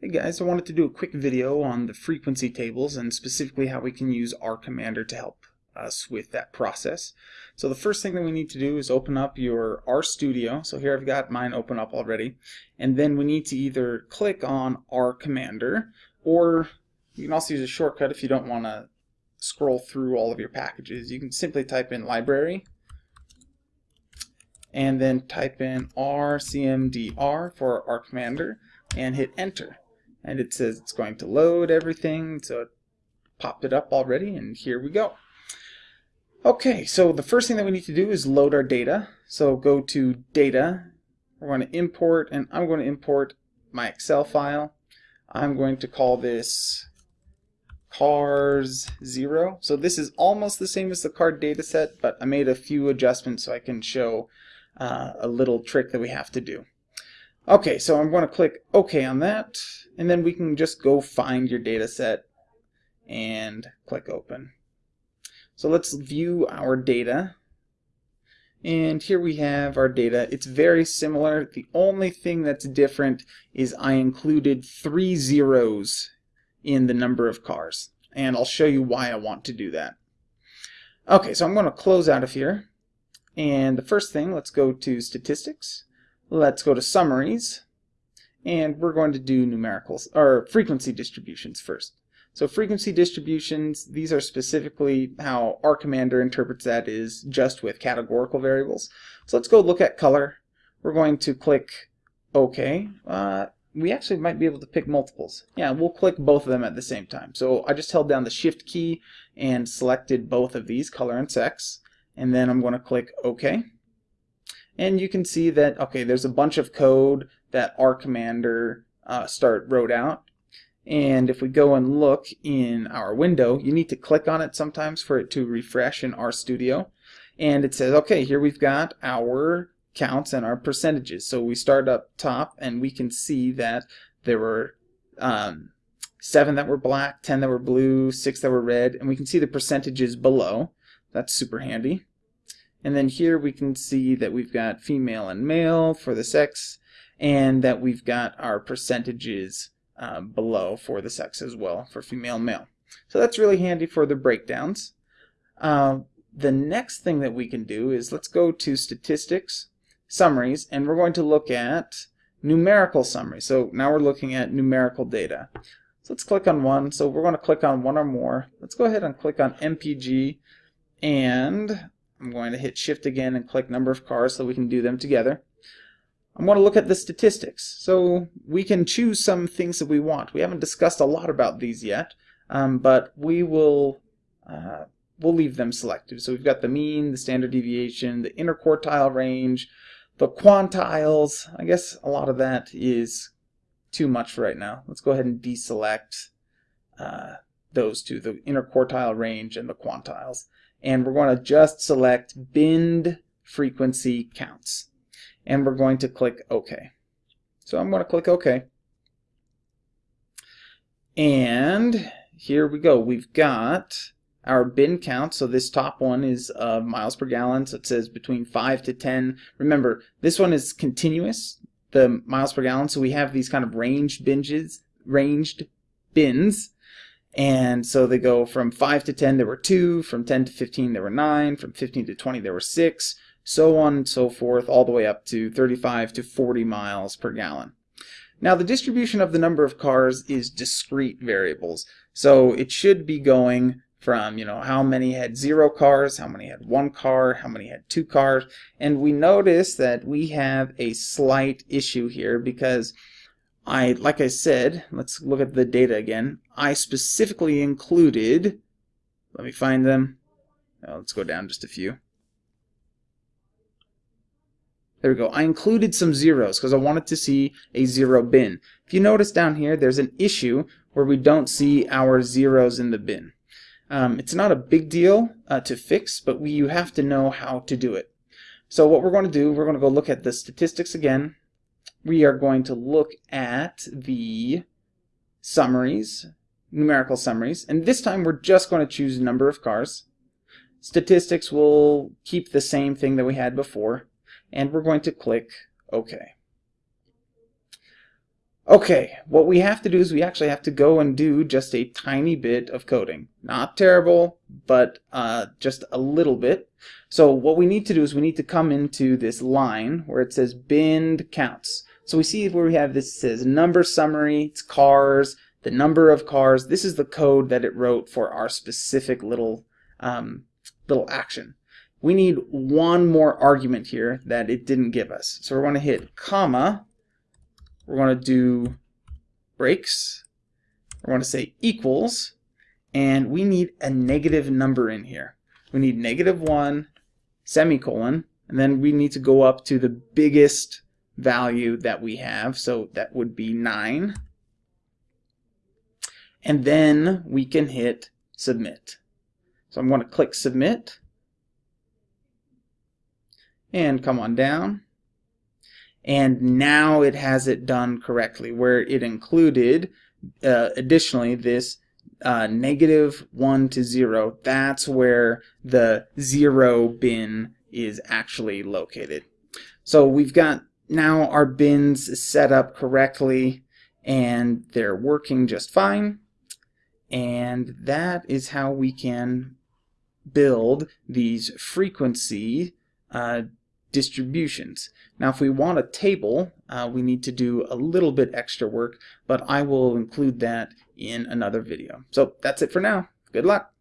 Hey guys, I wanted to do a quick video on the frequency tables and specifically how we can use RCommander to help us with that process. So the first thing that we need to do is open up your RStudio. So here I've got mine open up already. And then we need to either click on RCommander or you can also use a shortcut if you don't want to scroll through all of your packages. You can simply type in library and then type in rcmdr for RCommander and hit enter and it says it's going to load everything. So it popped it up already and here we go. Okay so the first thing that we need to do is load our data. So go to data. We're going to import and I'm going to import my Excel file. I'm going to call this cars 0 so this is almost the same as the card data set but I made a few adjustments so I can show uh, a little trick that we have to do Okay, so I'm going to click OK on that, and then we can just go find your data set and click Open. So let's view our data. And here we have our data. It's very similar. The only thing that's different is I included three zeros in the number of cars. And I'll show you why I want to do that. Okay, so I'm going to close out of here. And the first thing, let's go to Statistics. Let's go to summaries and we're going to do numericals or frequency distributions first. So frequency distributions, these are specifically how RCommander interprets that is just with categorical variables. So let's go look at color. We're going to click OK. Uh, we actually might be able to pick multiples. Yeah, we'll click both of them at the same time. So I just held down the Shift key and selected both of these, color and sex. And then I'm going to click OK and you can see that okay there's a bunch of code that RCommander uh, start wrote out and if we go and look in our window you need to click on it sometimes for it to refresh in RStudio and it says okay here we've got our counts and our percentages so we start up top and we can see that there were um, seven that were black, ten that were blue, six that were red, and we can see the percentages below. That's super handy. And then here we can see that we've got female and male for the sex, and that we've got our percentages uh, below for the sex as well, for female and male. So that's really handy for the breakdowns. Uh, the next thing that we can do is let's go to statistics, summaries, and we're going to look at numerical summary. So now we're looking at numerical data. So let's click on one. So we're going to click on one or more. Let's go ahead and click on MPG and I'm going to hit shift again and click number of cars so we can do them together. I'm going to look at the statistics. So we can choose some things that we want. We haven't discussed a lot about these yet, um, but we will uh, we'll leave them selected. So we've got the mean, the standard deviation, the interquartile range, the quantiles. I guess a lot of that is too much right now. Let's go ahead and deselect uh, those two, the interquartile range and the quantiles and we're going to just select binned frequency counts and we're going to click OK. So I'm going to click OK. And here we go. We've got our bin count. So this top one is uh, miles per gallon. So it says between 5 to 10. Remember, this one is continuous, the miles per gallon. So we have these kind of ranged binges, ranged bins. And so they go from 5 to 10, there were 2, from 10 to 15, there were 9, from 15 to 20, there were 6, so on and so forth, all the way up to 35 to 40 miles per gallon. Now the distribution of the number of cars is discrete variables, so it should be going from, you know, how many had zero cars, how many had one car, how many had two cars, and we notice that we have a slight issue here because I, like I said, let's look at the data again. I specifically included, let me find them. Oh, let's go down just a few. There we go. I included some zeros because I wanted to see a zero bin. If you notice down here, there's an issue where we don't see our zeros in the bin. Um, it's not a big deal uh, to fix, but we, you have to know how to do it. So what we're going to do, we're going to go look at the statistics again we are going to look at the summaries, numerical summaries, and this time we're just going to choose number of cars. Statistics will keep the same thing that we had before, and we're going to click OK. Okay, what we have to do is we actually have to go and do just a tiny bit of coding. Not terrible, but uh, just a little bit. So what we need to do is we need to come into this line where it says bind counts. So we see where we have this says number summary, it's cars, the number of cars. This is the code that it wrote for our specific little um, little action. We need one more argument here that it didn't give us. So we're going to hit comma we're going to do breaks. We're going to say equals, and we need a negative number in here. We need negative 1, semicolon, and then we need to go up to the biggest value that we have, so that would be 9. And then we can hit submit. So I'm going to click submit, and come on down. And now it has it done correctly where it included uh, additionally this uh, negative 1 to 0 that's where the 0 bin is actually located. So we've got now our bins set up correctly and they're working just fine and that is how we can build these frequency uh, distributions. Now if we want a table, uh, we need to do a little bit extra work, but I will include that in another video. So that's it for now. Good luck.